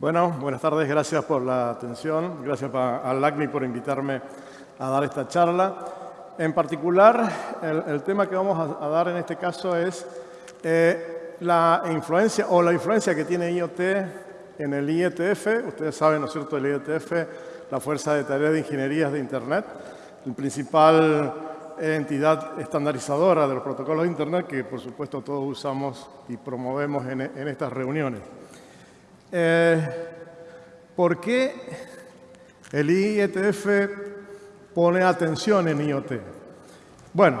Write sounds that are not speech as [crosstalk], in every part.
Bueno, buenas tardes, gracias por la atención, gracias al LACNI por invitarme a dar esta charla. En particular, el, tema que vamos a, dar en este caso es eh, la influencia o la influencia que tiene IoT en el IETF. Ustedes saben, ¿no es cierto?, el IETF, la Fuerza de Tareas de Ingenierías de Internet, el principal entidad estandarizadora de los protocolos de Internet que, por supuesto, todos usamos y promovemos en estas reuniones. Eh, ¿Por qué el IETF pone atención en IoT? Bueno,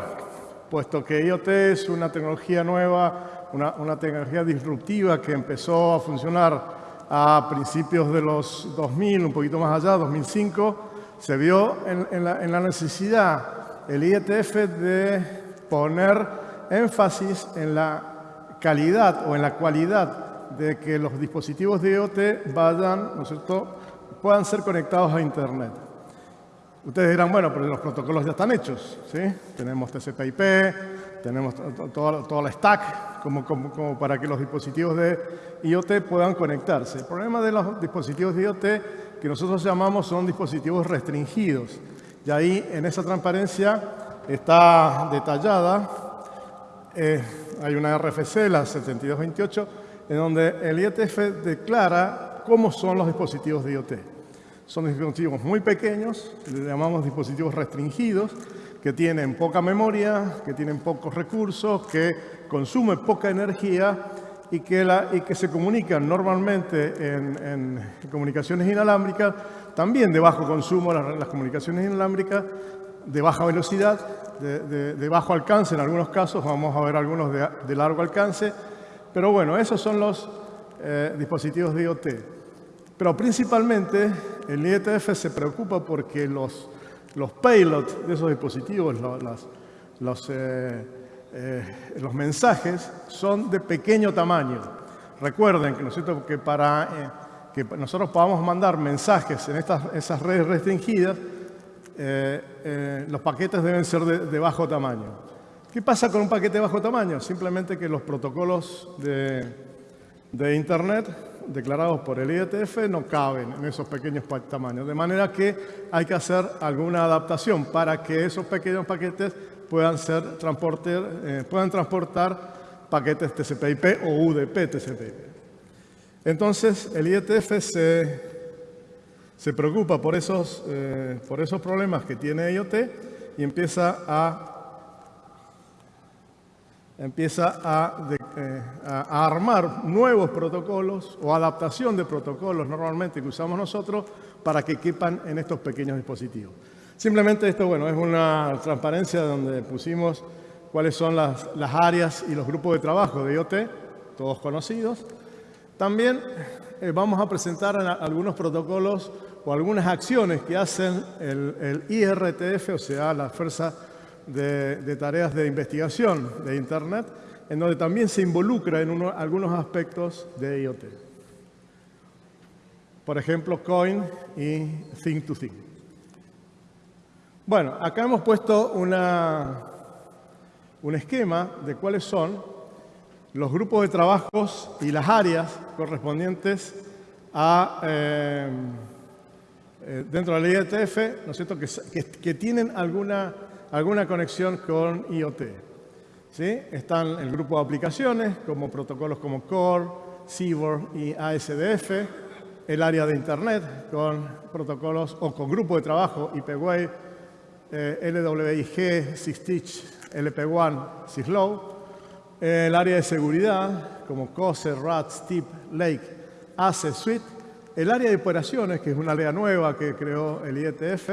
puesto que IoT es una tecnología nueva, una, tecnología disruptiva que empezó a funcionar a principios de los 2000, un poquito más allá, 2005, se vio en, la, en la necesidad el IETF de poner énfasis en la calidad o en la cualidad de que los dispositivos de IoT vayan, ¿no es cierto?, puedan ser conectados a Internet. Ustedes dirán, bueno, pero los protocolos ya están hechos, ¿sí? Tenemos TCP/IP, tenemos toda, la stack como, como, para que los dispositivos de IoT puedan conectarse. El problema de los dispositivos de IoT que nosotros llamamos son dispositivos restringidos. Y ahí, en esa transparencia, está detallada, eh, hay una RFC, la 7228, en donde el IETF declara cómo son los dispositivos de IoT. Son dispositivos muy pequeños, le llamamos dispositivos restringidos, que tienen poca memoria, que tienen pocos recursos, que consumen poca energía y que, la, y que se comunican normalmente en, comunicaciones inalámbricas, también de bajo consumo las, comunicaciones inalámbricas, de baja velocidad, de, bajo alcance en algunos casos, vamos a ver algunos de largo alcance, pero bueno, esos son los eh, dispositivos de IoT. Pero principalmente el IETF se preocupa porque los, los payloads de esos dispositivos, los, eh, eh, los, mensajes, son de pequeño tamaño. Recuerden que, ¿no que para que nosotros podamos mandar mensajes en estas, esas redes restringidas, los paquetes deben ser de bajo tamaño. ¿Qué pasa con un paquete de bajo tamaño? Simplemente que los protocolos de, Internet declarados por el IETF no caben en esos pequeños tamaños. De manera que hay que hacer alguna adaptación para que esos pequeños paquetes puedan, ser eh, puedan transportar paquetes TCP/IP o UDP-TCP/IP. Entonces, el IETF se, se preocupa por esos, eh, por esos problemas que tiene IoT y empieza a empieza eh, a, armar nuevos protocolos o adaptación de protocolos normalmente que usamos nosotros para que quepan en estos pequeños dispositivos. Simplemente esto bueno, es una transparencia donde pusimos cuáles son las, áreas y los grupos de trabajo de IoT, todos conocidos. También eh, vamos a presentar algunos protocolos o algunas acciones que hacen el, el IRTF, o sea, la Fuerza de, tareas de investigación de Internet, en donde también se involucra en algunos aspectos de IoT. Por ejemplo, Coin y Think to Think. Bueno, acá hemos puesto una, un esquema de cuáles son los grupos de trabajos y las áreas correspondientes a, eh, eh, dentro de la IETF, ¿no es cierto?, que, que tienen alguna alguna conexión con IoT. ¿Sí? Están el grupo de aplicaciones, como protocolos como Core, CBOR y ASDF, el área de Internet con protocolos o con grupo de trabajo IPWave, eh, LWIG, SysTeach, LP1, Syslow, el área de seguridad como COSE, RAT, STIP, Lake, ACE, Suite, el área de operaciones, que es una área nueva que creó el IETF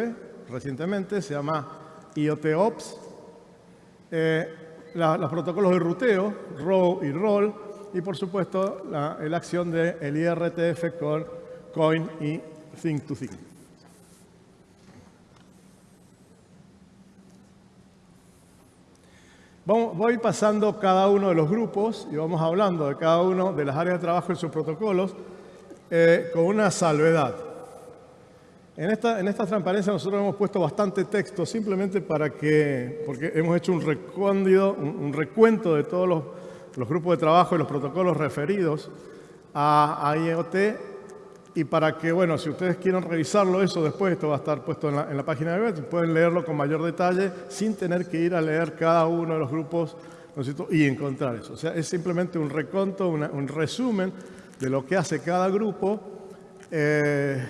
recientemente, se llama IoT-Ops, eh, los protocolos de ruteo, row y roll, y por supuesto la, acción del el IRTF con coin y think to think. voy pasando cada uno de los grupos y vamos hablando de cada uno de las áreas de trabajo en sus protocolos eh, con una salvedad. En esta, en esta transparencia nosotros hemos puesto bastante texto simplemente para que, porque hemos hecho un, un, recuento de todos los, grupos de trabajo y los protocolos referidos a, IoT y para que, bueno, si ustedes quieren revisarlo eso después, esto va a estar puesto en la, página de web, pueden leerlo con mayor detalle sin tener que ir a leer cada uno de los grupos y encontrar eso. O sea, es simplemente un reconto, un resumen de lo que hace cada grupo eh,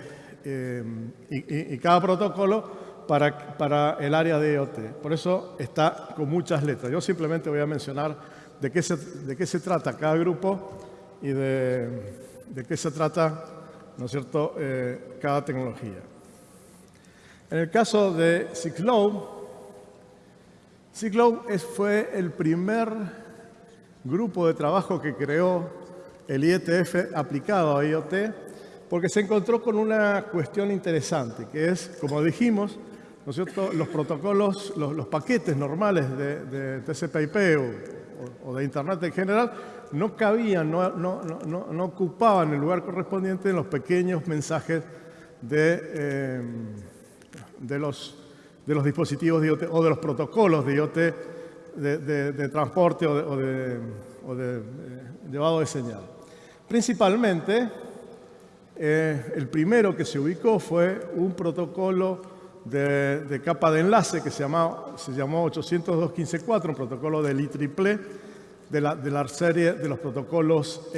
eh, y, cada protocolo para, para el área de IoT. Por eso está con muchas letras. Yo simplemente voy a mencionar de qué se, de qué se trata cada grupo y de, qué se trata ¿no es cierto?, eh, cada tecnología. En el caso de Ciclow, Ciclow fue el primer grupo de trabajo que creó el IETF aplicado a IoT porque se encontró con una cuestión interesante, que es, como dijimos, los protocolos, los, paquetes normales de, de TCP/IP o, de Internet en general no cabían, no, ocupaban el lugar correspondiente en los pequeños mensajes de, eh, los, dispositivos de IoT o de los protocolos de IoT de, transporte o de, o de, eh, llevado de señal. Principalmente, eh, el primero que se ubicó fue un protocolo de, capa de enlace que se, se llamó 802.15.4, un protocolo del IEEE, de la, de la serie de los protocolos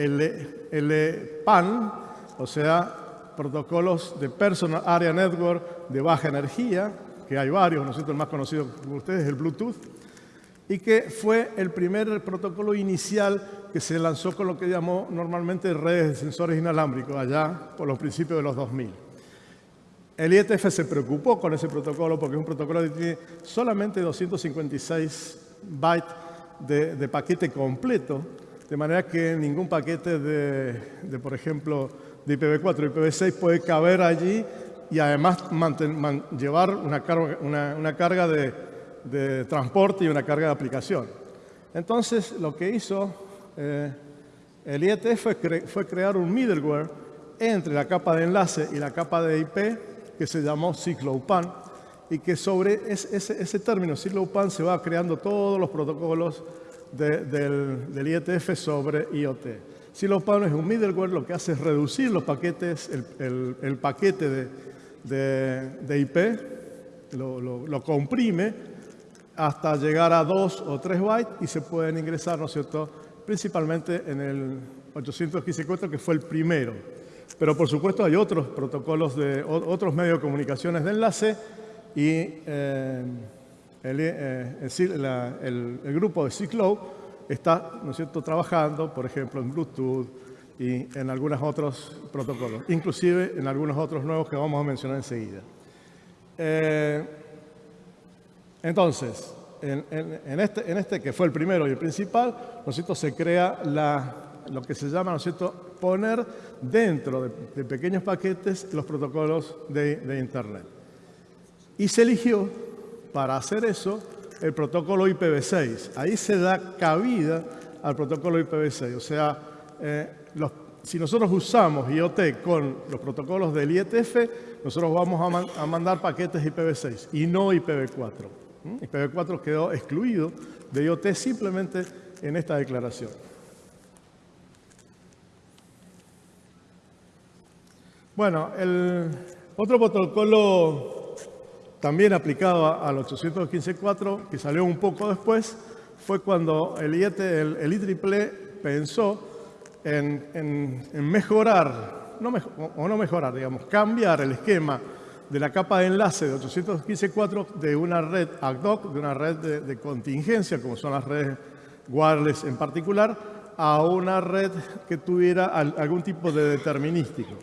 LPAN, o sea, protocolos de Personal Area Network de baja energía, que hay varios. El más conocido por ustedes es el Bluetooth, y que fue el primer protocolo inicial que se lanzó con lo que llamó normalmente redes de sensores inalámbricos, allá por los principios de los 2000. El IETF se preocupó con ese protocolo porque es un protocolo que tiene solamente 256 bytes de, paquete completo, de manera que ningún paquete de, por ejemplo, de IPv4 o IPv6 puede caber allí y además llevar una, carga de, transporte y una carga de aplicación. Entonces, lo que hizo eh, el IET fue, crear un middleware entre la capa de enlace y la capa de IP que se llamó CycloPAN, y que sobre ese, ese, término CycloPAN se va creando todos los protocolos del, IETF sobre IoT. CycloPAN es un middleware, lo que hace es reducir los paquetes, el, paquete de, de, de IP, lo, comprime hasta llegar a 2 o 3 bytes y se pueden ingresar, ¿no es cierto?, principalmente en el 815.4, que fue el primero. Pero por supuesto hay otros protocolos de otros medios de comunicaciones de enlace y eh, eh, el, grupo de Ciclo está ¿no es cierto? trabajando, por ejemplo, en Bluetooth y en algunos otros protocolos, inclusive en algunos otros nuevos que vamos a mencionar enseguida. Eh, entonces, en, este, en, este, que fue el primero y el principal, ¿no cierto? se crea la, lo que se llama ¿no es cierto? poner dentro de, pequeños paquetes los protocolos de, de Internet. Y se eligió para hacer eso el protocolo IPv6. Ahí se da cabida al protocolo IPv6. O sea, eh, si nosotros usamos IoT con los protocolos del IETF, nosotros vamos a, mandar paquetes IPv6 y no IPv4. IPv4 quedó excluido de IoT simplemente en esta declaración. Bueno, el otro protocolo también aplicado al 815.4, que salió un poco después, fue cuando el, IET, el, el IEEE pensó en, mejorar, no o no mejorar, digamos, cambiar el esquema de la capa de enlace de 815.4 de una red ad hoc, de una red de, contingencia, como son las redes wireless en particular, a una red que tuviera algún tipo de determinístico.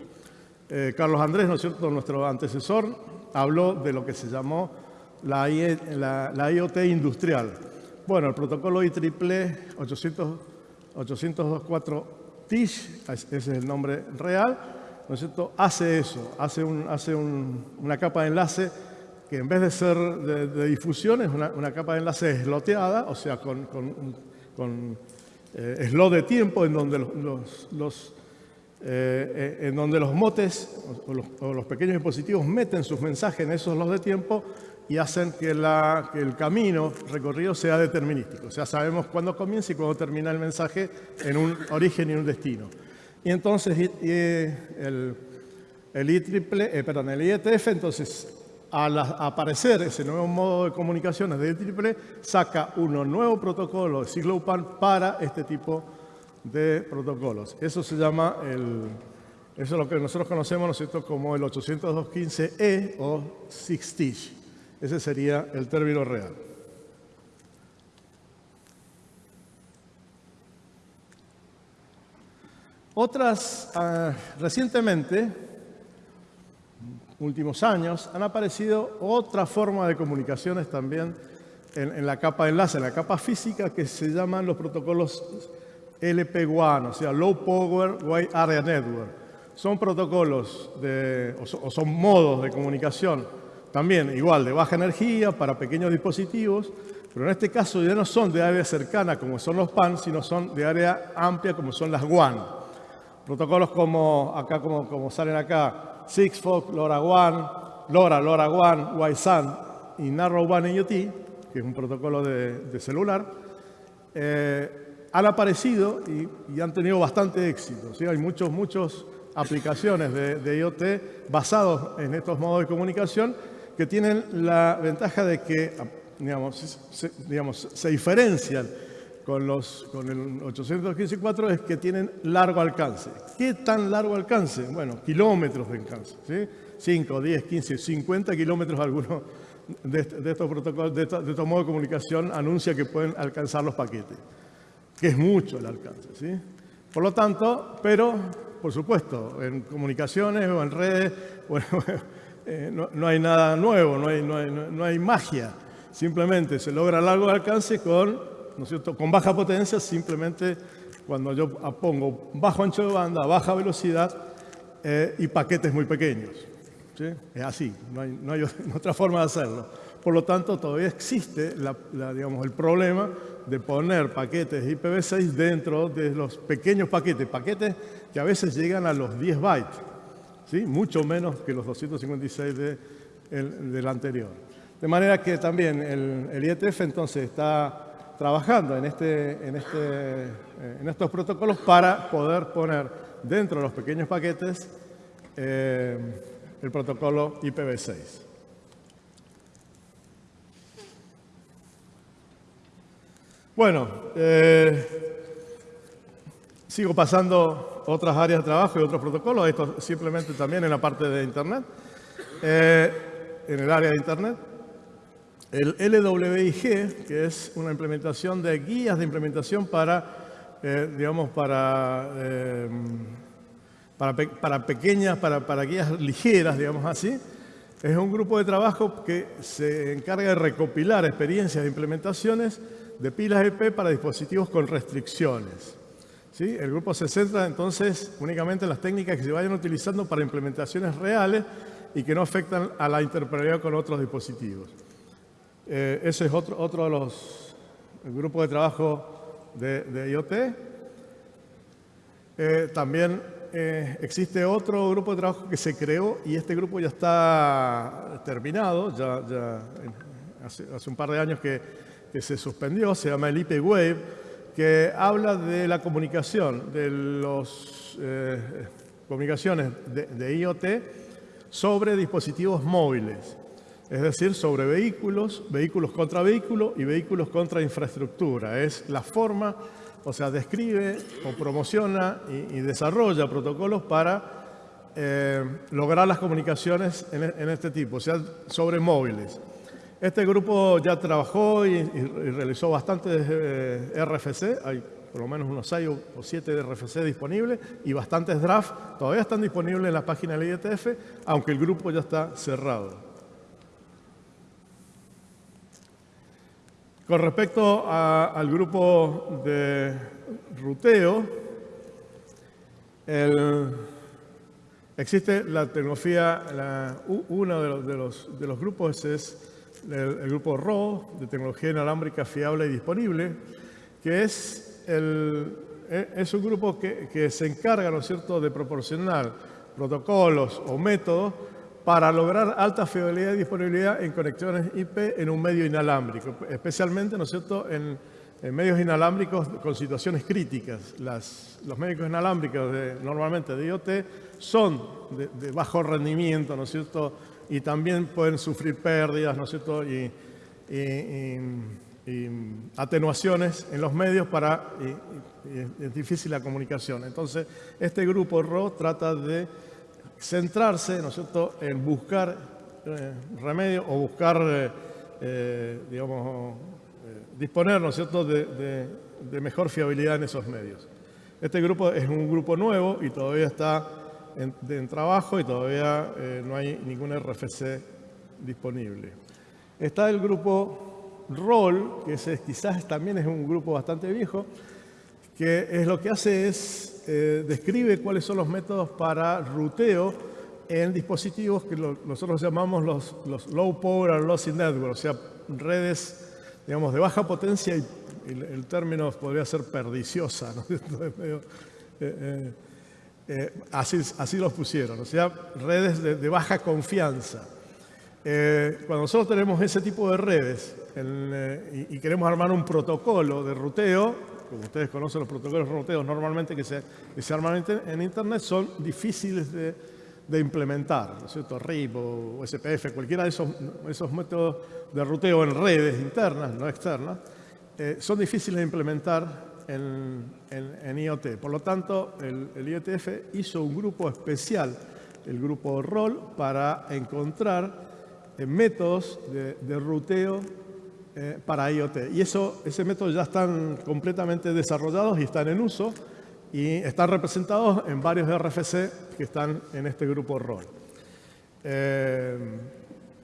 Eh, Carlos Andrés, ¿no es cierto?, nuestro antecesor, habló de lo que se llamó la, IoT industrial. Bueno, el protocolo IEEE 802.4 TISH, ese es el nombre real, ¿no es cierto? hace eso, hace, una capa de enlace que en vez de ser de, difusión es una, capa de enlace esloteada, o sea, con, con, eh, slot de tiempo en donde los eh, en donde los motes o los, pequeños dispositivos meten sus mensajes en esos los de tiempo y hacen que, el camino recorrido sea determinístico. O sea, sabemos cuándo comienza y cuándo termina el mensaje en un origen y un destino. Y entonces el, el eh, perdón, el IETF, entonces al aparecer ese nuevo modo de comunicaciones de IEEE, saca un nuevo protocolo de CycloPan para este tipo de protocolos. Eso se llama el, eso es lo que nosotros conocemos ¿no como el 802.15e o SIG-STICH. Ese sería el término real. Otras, ah, recientemente, últimos años, han aparecido otra forma de comunicaciones también en, la capa de enlace, en la capa física, que se llaman los protocolos LP1, o sea, Low Power Wide Area Network son protocolos de, o, son modos de comunicación también igual de baja energía para pequeños dispositivos, pero en este caso ya no son de área cercana como son los PAN, sino son de área amplia como son las WAN. Protocolos como acá como, como salen acá, Sigfox, LoRaWAN, LoRa, LoRaWAN, WiSAN y Narrowband IoT, que es un protocolo de, celular, eh, han aparecido y, han tenido bastante éxito. ¿sí? Hay muchos, muchos aplicaciones de, IoT basados en estos modos de comunicación que tienen la ventaja de que digamos, se, digamos, se diferencian con, los, con el 815.4 es que tienen largo alcance. ¿Qué tan largo alcance? Bueno, kilómetros de alcance. ¿sí? 5, 10, 15, 50 kilómetros algunos de, estos protocolos, de, de estos modos de comunicación anuncia que pueden alcanzar los paquetes, que es mucho el alcance. ¿sí? Por lo tanto, pero por supuesto, en comunicaciones o en redes, [laughs] bueno, eh, no, hay nada nuevo, no hay, no, hay, magia. Simplemente se logra largo alcance con, ¿no es cierto? con baja potencia, simplemente cuando yo pongo bajo ancho de banda, baja velocidad eh, y paquetes muy pequeños. Es así, no hay, [laughs] otra forma de hacerlo. Por lo tanto, todavía existe el problema de poner paquetes IPv6 dentro de los pequeños paquetes, paquetes que a veces llegan a los 10 bytes, mucho menos que los 256 de del anterior. De manera que también el, IETF entonces está trabajando en, este, en, este, eh, en estos protocolos para poder poner dentro de los pequeños paquetes eh, el protocolo IPv6. Bueno, eh, sigo pasando otras áreas de trabajo y otros protocolos, esto simplemente también en la parte de Internet, en el área de Internet. El LWIG, que es una implementación de guías de implementación para, eh, digamos, para, para, para, pequeñas, para, para guías ligeras, digamos así, es un grupo de trabajo que se encarga de recopilar experiencias de implementaciones de pilas EP para dispositivos con restricciones. ¿Sí? El grupo se centra entonces únicamente en las técnicas que se vayan utilizando para implementaciones reales y que no afectan a la interoperabilidad con otros dispositivos. Eh, ese es otro, otro de los grupos de trabajo de, IoT. Eh, también eh, existe otro grupo de trabajo que se creó y este grupo ya está terminado, ya, hace un par de años que que se suspendió, se llama el IP Wave, que habla de la comunicación, de las eh, comunicaciones de, IoT sobre dispositivos móviles, es decir, sobre vehículos, vehículos contra vehículos y vehículos contra infraestructura. Es la forma, o sea, describe o promociona y, desarrolla protocolos para eh, lograr las comunicaciones en, en este tipo, o sea, sobre móviles. Este grupo ya trabajó y, realizó bastantes eh, RFC, hay por lo menos unos 6 o 7 RFC disponibles y bastantes drafts todavía están disponibles en la página del IETF, aunque el grupo ya está cerrado. Con respecto al grupo de ruteo, existe la tecnología, uno de los, de los grupos es el, grupo RO, de tecnología inalámbrica fiable y disponible, que e, es un grupo que, que se encarga, ¿no es cierto?, de proporcionar protocolos o métodos para lograr alta fiabilidad y disponibilidad en conexiones IP en un medio inalámbrico, especialmente, ¿no cierto?, en, medios inalámbricos con situaciones críticas. los medios inalámbricos normalmente de IoT son de, bajo rendimiento, ¿no es cierto? Y también pueden sufrir pérdidas, ¿no es cierto? Y, atenuaciones en los medios para es difícil la comunicación. Entonces, este grupo RO trata de centrarse, ¿no es cierto?, en buscar eh, remedio o buscar, eh, eh, digamos, disponer, ¿no es cierto?, de, mejor fiabilidad en esos medios. Este grupo es un grupo nuevo y todavía está en, trabajo y todavía no hay ningún RFC disponible. Está el grupo ROL, que quizás también es un grupo bastante viejo, que es lo que hace es, eh, describe cuáles son los métodos para ruteo en dispositivos que nosotros llamamos los, Low Power and Lossy Network, o sea, redes, digamos, de baja potencia y, el, término podría ser perdiciosa, ¿no? [laughs] Eh, eh, así, así los pusieron, o sea, redes de, baja confianza. cuando nosotros tenemos ese tipo de redes y queremos armar un protocolo de ruteo, como ustedes conocen los protocolos roteos normalmente que se, se arman en Internet, son difíciles de, implementar, ¿no es cierto? RIP o SPF, cualquiera de esos, esos métodos de ruteo en redes internas, no externas, eh, son difíciles de implementar en, IoT. Por lo tanto, el, IETF hizo un grupo especial, el grupo ROL, para encontrar eh, métodos de ruteo eh, para IoT. Y eso, ese método ya están completamente desarrollados y están en uso y están representados en varios RFC que están en este grupo ROL. Eh,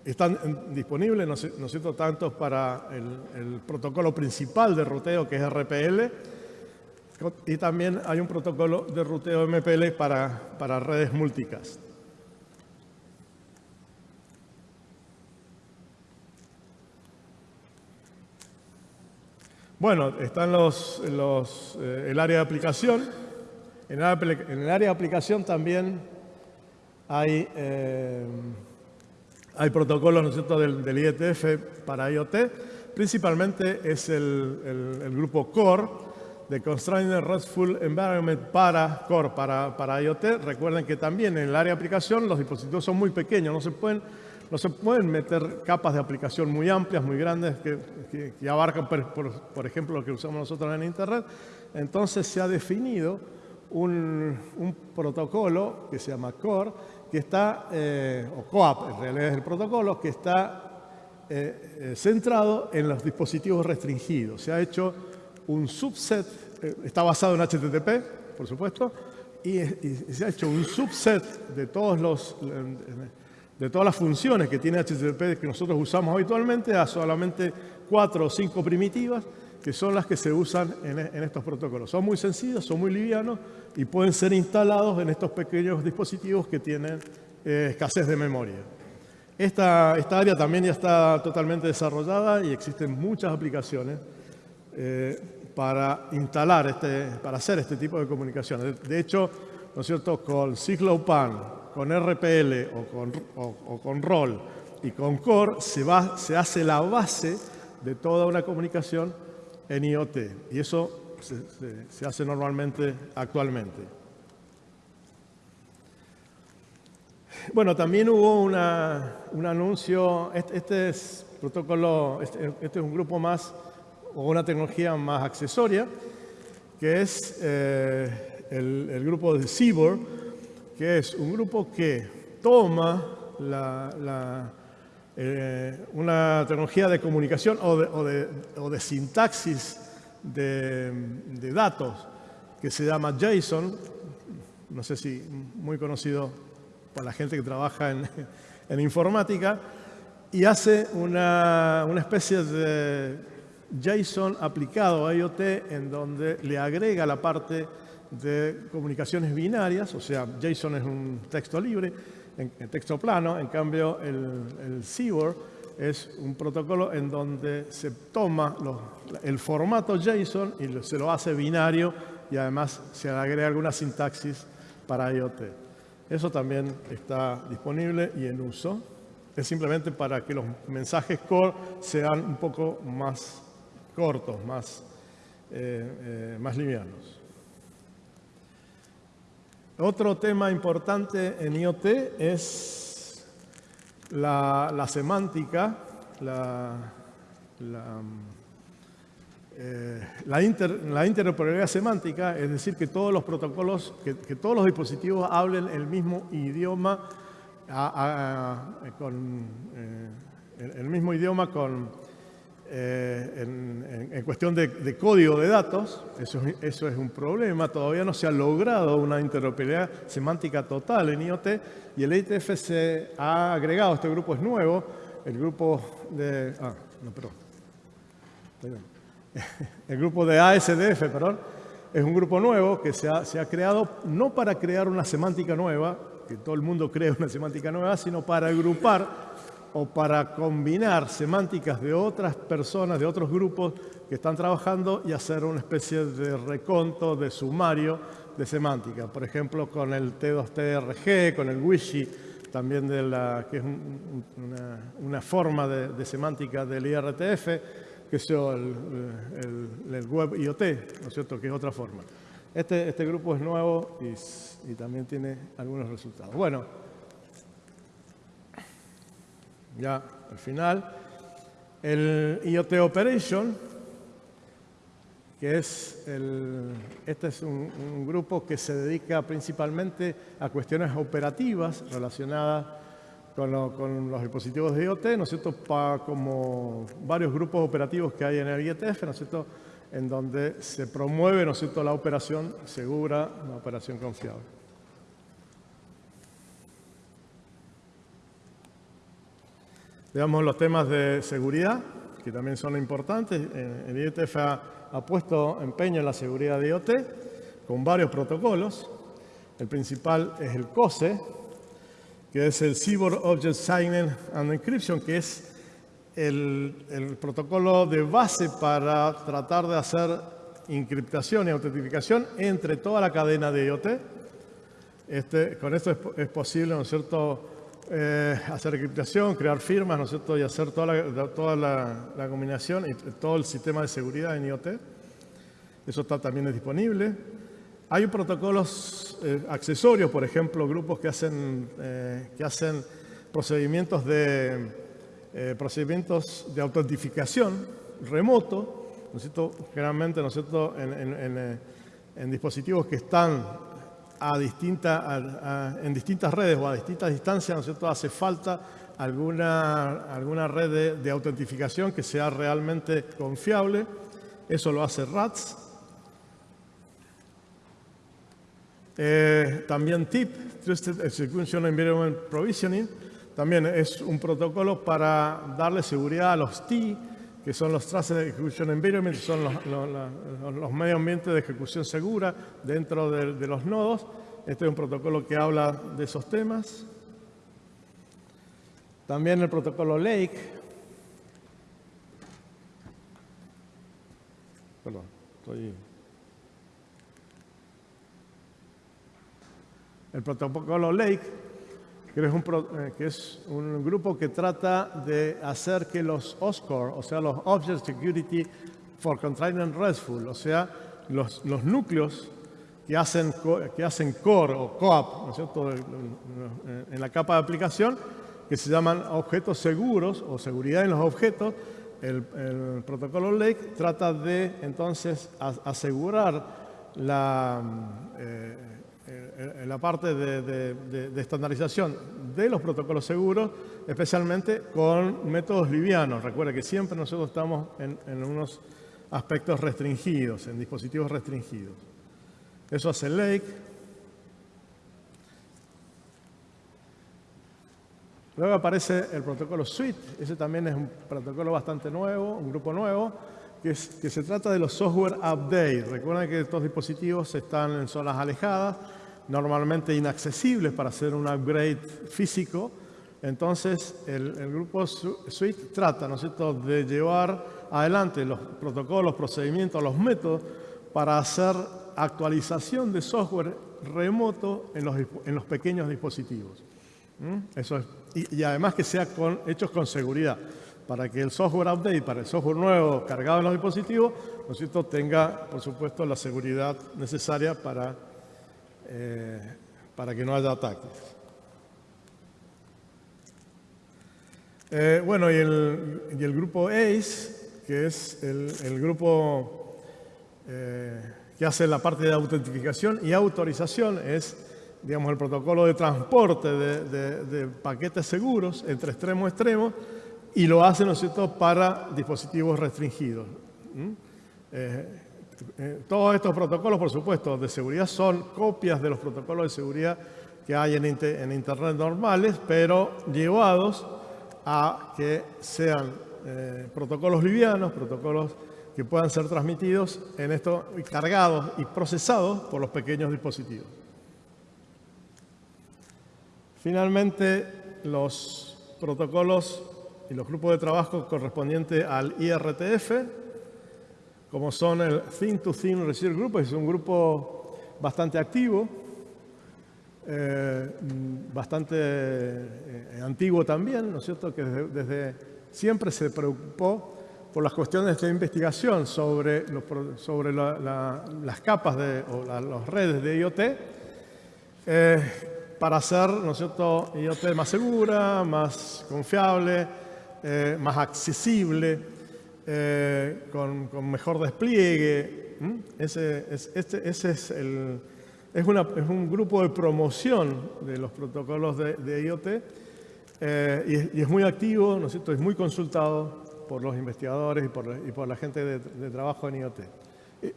están disponibles, ¿no es cierto?, tanto para el, protocolo principal de ruteo que es RPL y también hay un protocolo de ruteo MPL para, para redes multicast. Bueno, están los, eh, el área de aplicación. En el, área de aplicación también hay, eh, protocolos ¿no es cierto? Del, IETF para IoT. Principalmente es el, grupo CORE, de Constrained RESTful Environment para Core, para, para IoT. Recuerden que también en el área de aplicación los dispositivos son muy pequeños, no se pueden no se pueden meter capas de aplicación muy amplias, muy grandes, que, abarcan, por, ejemplo, lo que usamos nosotros en Internet. Entonces se ha definido un, protocolo que se llama CORE, que está, eh, o COAP en realidad es el protocolo, que está eh, eh, centrado en los dispositivos restringidos. Se ha hecho un subset, está basado en HTTP, por supuesto, y, se ha hecho un subset de todos los de todas las funciones que tiene HTTP que nosotros usamos habitualmente a solamente cuatro o cinco primitivas que son las que se usan en, estos protocolos. Son muy sencillos, son muy livianos y pueden ser instalados en estos pequeños dispositivos que tienen eh, escasez de memoria. Esta, área también ya está totalmente desarrollada y existen muchas aplicaciones eh, para instalar, este, para hacer este tipo de comunicaciones. De, hecho, ¿no es cierto?, con CycloPan, con RPL o con, o, con ROL y con CORE se, va, se hace la base de toda una comunicación en IoT. Y eso se, hace normalmente actualmente. Bueno, también hubo una, un anuncio, este, este es protocolo, este, este, es un grupo más, o una tecnología más accesoria, que es eh, el, el, grupo de CIBOR, que es un grupo que toma eh, una tecnología de comunicación o de, sintaxis de, datos que se llama JSON, no sé si muy conocido por la gente que trabaja en, informática, y hace una, una, especie de JSON aplicado a IoT en donde le agrega la parte de comunicaciones binarias, o sea, JSON es un texto libre, en, texto plano, en cambio el, el es un protocolo en donde se toma el formato JSON y se lo hace binario y además se agrega alguna sintaxis para IoT. Eso también está disponible y en uso. Es simplemente para que los mensajes core sean un poco más cortos, más eh, más livianos. Otro tema importante en IoT es la, semántica, la, la, interoperabilidad semántica, es decir, que todos los protocolos, que, todos los dispositivos hablen el mismo idioma, con, el mismo idioma con eh, en, cuestión de, código de datos, eso, es un problema, todavía no se ha logrado una interoperabilidad semántica total en IoT y el ITF se ha agregado, este grupo es nuevo, el grupo de... Ah, no, perdón. [laughs] El grupo de ASDF, perdón, es un grupo nuevo que se ha, se ha creado no para crear una semántica nueva, que todo el mundo cree una semántica nueva, sino para agrupar o para combinar semánticas de otras personas, de otros grupos que están trabajando y hacer una especie de reconto, de sumario de semántica. Por ejemplo, con el T2TRG, con el Wishy, también de la, que es una, forma de, semántica del IRTF, que es el, el, Web IoT, ¿no es cierto?, que es otra forma. Este, este grupo es nuevo y también tiene algunos resultados. Bueno, ya al final. El IoT Operation, que es el, este es un, grupo que se dedica principalmente a cuestiones operativas relacionadas con, los dispositivos de IoT, ¿no es cierto?, como varios grupos operativos que hay en el IETF, ¿no es cierto?, en donde se promueve, ¿no es cierto?, la operación segura, la operación confiable. Veamos los temas de seguridad, que también son importantes. Eh, el IETF ha, puesto empeño en la seguridad de IoT con varios protocolos. El principal es el COSE, que es el Cyber Object Signing and Encryption, que es el, protocolo de base para tratar de hacer encriptación y autentificación entre toda la cadena de IoT. Este, con esto es, es posible, ¿no cierto?, eh, hacer encriptación, crear firmas, ¿no es cierto? Y hacer toda la, toda la, combinación y todo el sistema de seguridad en IoT. Eso está también disponible. Hay protocolos eh, accesorios, por ejemplo, grupos que hacen, eh, que hacen procedimientos, de, procedimientos de autentificación remoto, ¿no es generalmente ¿no es en dispositivos que están a en distintas redes o a distintas distancias, ¿no es cierto?, hace falta alguna, alguna red de, autentificación que sea realmente confiable. Eso lo hace RATS. Eh, también TIP, Trusted Execution Environment Provisioning, también es un protocolo para darle seguridad a los T, que son los Trusted Execution Environment, son los, los, medios ambientes de ejecución segura dentro de, los nodos. Este es un protocolo que habla de esos temas. También el protocolo Lake. Perdón, estoy... El protocolo Lake eh, que es, un, grupo que trata de hacer que los OSCORE, o sea, los Object Security for Container RESTful, o sea, los, los núcleos que hacen, que hacen core o coap, ¿no es cierto?, en la capa de aplicación, que se llaman objetos seguros o seguridad en los objetos, el, protocolo Lake trata de entonces asegurar la, eh, en la parte de, estandarización de los protocolos seguros, especialmente con métodos livianos. Recuerda que siempre nosotros estamos en, unos aspectos restringidos, en dispositivos restringidos. Eso hace Lake. Luego aparece el protocolo Suite. Ese también es un protocolo bastante nuevo, un grupo nuevo, que, que se trata de los software update. Recuerden que estos dispositivos están en zonas alejadas, normalmente inaccesibles para hacer un upgrade físico. Entonces, el, grupo Suite trata ¿no de llevar adelante los protocolos, procedimientos, los métodos para hacer actualización de software remoto en los, en los pequeños dispositivos. Eso es, y, además que sea con, hechos con seguridad para que el software update, para el software nuevo cargado en los dispositivos, ¿no tenga, por supuesto, la seguridad necesaria para, eh, para que no haya ataques. Eh, bueno, y el, grupo ACE, que es el, grupo eh, que hace la parte de autentificación y autorización, es digamos, el protocolo de transporte de, paquetes seguros entre extremo a extremo, y lo hace, ¿no es cierto?, para dispositivos restringidos. Eh, eh, todos estos protocolos, por supuesto, de seguridad son copias de los protocolos de seguridad que hay en, Internet normales, pero llevados a que sean eh, protocolos livianos, protocolos que puedan ser transmitidos en esto, cargados y procesados por los pequeños dispositivos. Finalmente, los protocolos y los grupos de trabajo correspondientes al IRTF, como son el Think to Think Research Group, es un grupo bastante activo, eh, bastante eh, antiguo también, ¿no es cierto?, que desde, siempre se preocupó por las cuestiones de investigación sobre, las capas de, o las redes de IoT, eh, para hacer, ¿no es cierto?, IoT más segura, más confiable, eh, más accesible, eh, con, mejor despliegue. Ese, es, este, es, un grupo de promoción de los protocolos de, IoT eh, y, es, muy activo, ¿no es cierto? es muy consultado por los investigadores y por, y por la gente de, trabajo en IoT.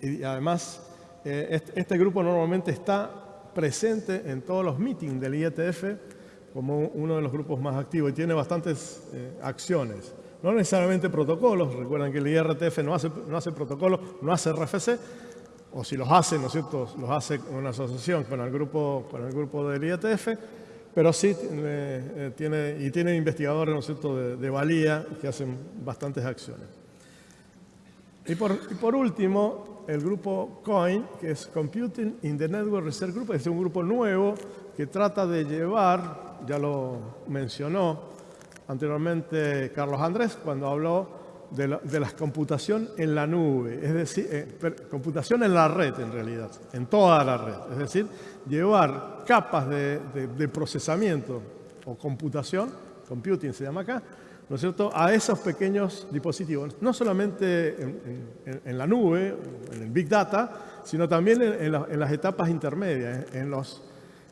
Y, además, este, este grupo normalmente está presente en todos los meetings del IETF como uno de los grupos más activos y tiene bastantes eh, acciones. No necesariamente protocolos, recuerden que el IRTF no hace, no hace protocolos, no hace RFC, o si los hace, ¿no es cierto?, los hace una asociación con el grupo, el grupo del IETF, pero sí eh, tiene, y tiene investigadores, ¿no es cierto?, de, valía que hacen bastantes acciones. Y por, y por último, el grupo COIN, que es Computing in the Network Research Group, es un grupo nuevo que trata de llevar ya lo mencionó anteriormente Carlos Andrés cuando habló de la, computación en la nube, es decir, eh, computación en la red en realidad, en toda la red. Es decir, llevar capas de, procesamiento o computación, computing se llama acá, ¿no es cierto?, a esos pequeños dispositivos, no solamente en, la nube, en el Big Data, sino también en, las etapas intermedias, en los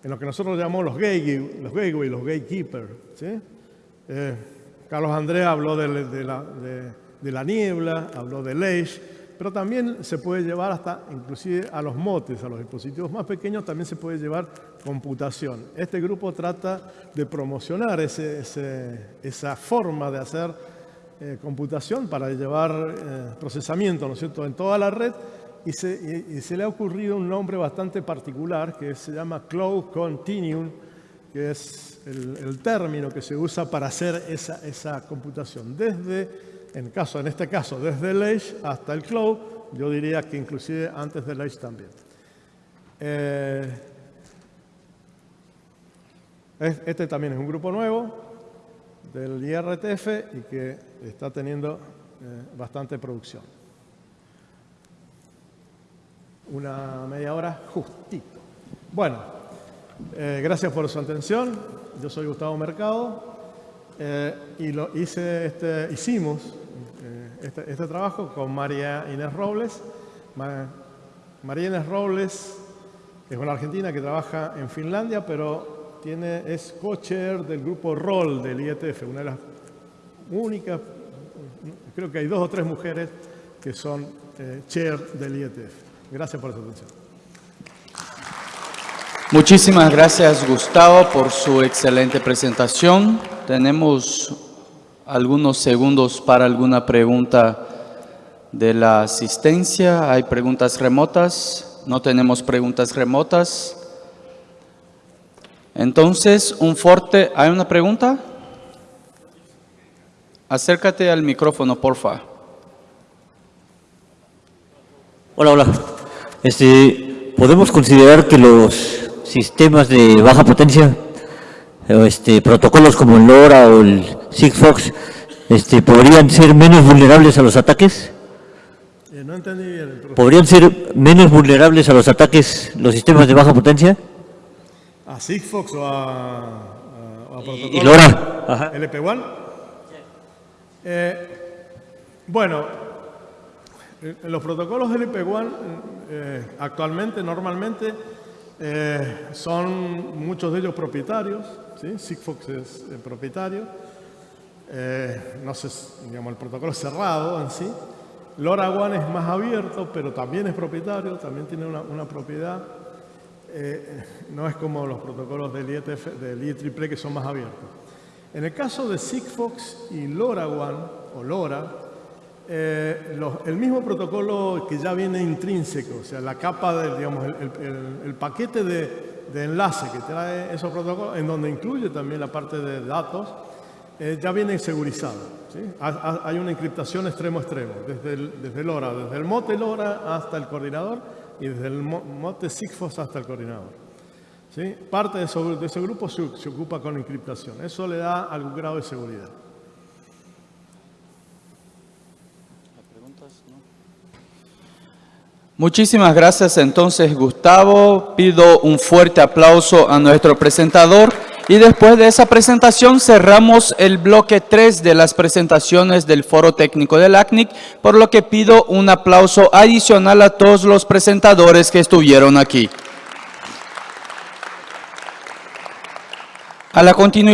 en lo que nosotros llamamos los gateway, los, gateway, los gatekeepers. Eh, Carlos Andrés habló de, la, niebla, habló del edge, pero también se puede llevar hasta, inclusive a los motes, a los dispositivos más pequeños, también se puede llevar computación. Este grupo trata de promocionar esa forma de hacer eh, computación para llevar eh, procesamiento, ¿no es cierto?, en toda la red y se, le ha ocurrido un nombre bastante particular que se llama Cloud Continuum, que es el, término que se usa para hacer esa, esa computación. Desde, en, caso, en este caso, desde el Edge hasta el Cloud, yo diría que inclusive antes del Edge también. Eh, este también es un grupo nuevo del IRTF y que está teniendo eh, bastante producción una media hora justito. Bueno, eh, gracias por su atención. Yo soy Gustavo Mercado eh, y lo este, hicimos eh, este, este, trabajo con María Inés Robles. María Inés Robles es una argentina que trabaja en Finlandia, pero tiene, es co-chair del grupo ROL del IETF, una de las únicas, creo que hay dos o tres mujeres que son chair del IETF. Gracias por su atención. Muchísimas gracias, Gustavo, por su excelente presentación. Tenemos algunos segundos para alguna pregunta de la asistencia. ¿Hay preguntas remotas? No tenemos preguntas remotas. Entonces, un fuerte... ¿Hay una pregunta? Acércate al micrófono, porfa. Hola, hola. Este, ¿Podemos considerar que los sistemas de baja potencia, este, protocolos como el LoRa o el Sigfox, este, ¿podrían ser menos vulnerables a los ataques? Eh, no entendí bien. ¿Podrían ser menos vulnerables a los ataques los sistemas de baja potencia? ¿A Sigfox o a, a, o a protocolo? ¿Y LoRa? Ajá. ¿LP1? Eh, bueno, los protocolos LP1 eh, actualmente, normalmente, eh, son muchos de ellos propietarios. Sigfox es eh, propietario. Eh, no sé, digamos, el protocolo es cerrado en sí. LoRaWAN es más abierto, pero también es propietario, también tiene una, una propiedad. No es como los protocolos del IETF, del IEEE que son más abiertos. En el caso de Sigfox y LoRaWAN, o LoRa, eh, el mismo protocolo que ya viene intrínseco, o sea, la capa, del, digamos, el, paquete de, de enlace que trae esos protocolos, en donde incluye también la parte de datos, eh, ya viene segurizado. Hay una encriptación extremo a extremo, desde el, desde el LoRa, desde el mote LoRa hasta el coordinador y desde el mo- mote Sigfox hasta el coordinador. Parte de, de ese grupo se, se ocupa con encriptación. Eso le da algún grado de seguridad. Muchísimas gracias entonces Gustavo. Pido un fuerte aplauso a nuestro presentador y después de esa presentación cerramos el bloque 3 de las presentaciones del Foro Técnico del ACNIC, por lo que pido un aplauso adicional a todos los presentadores que estuvieron aquí. A la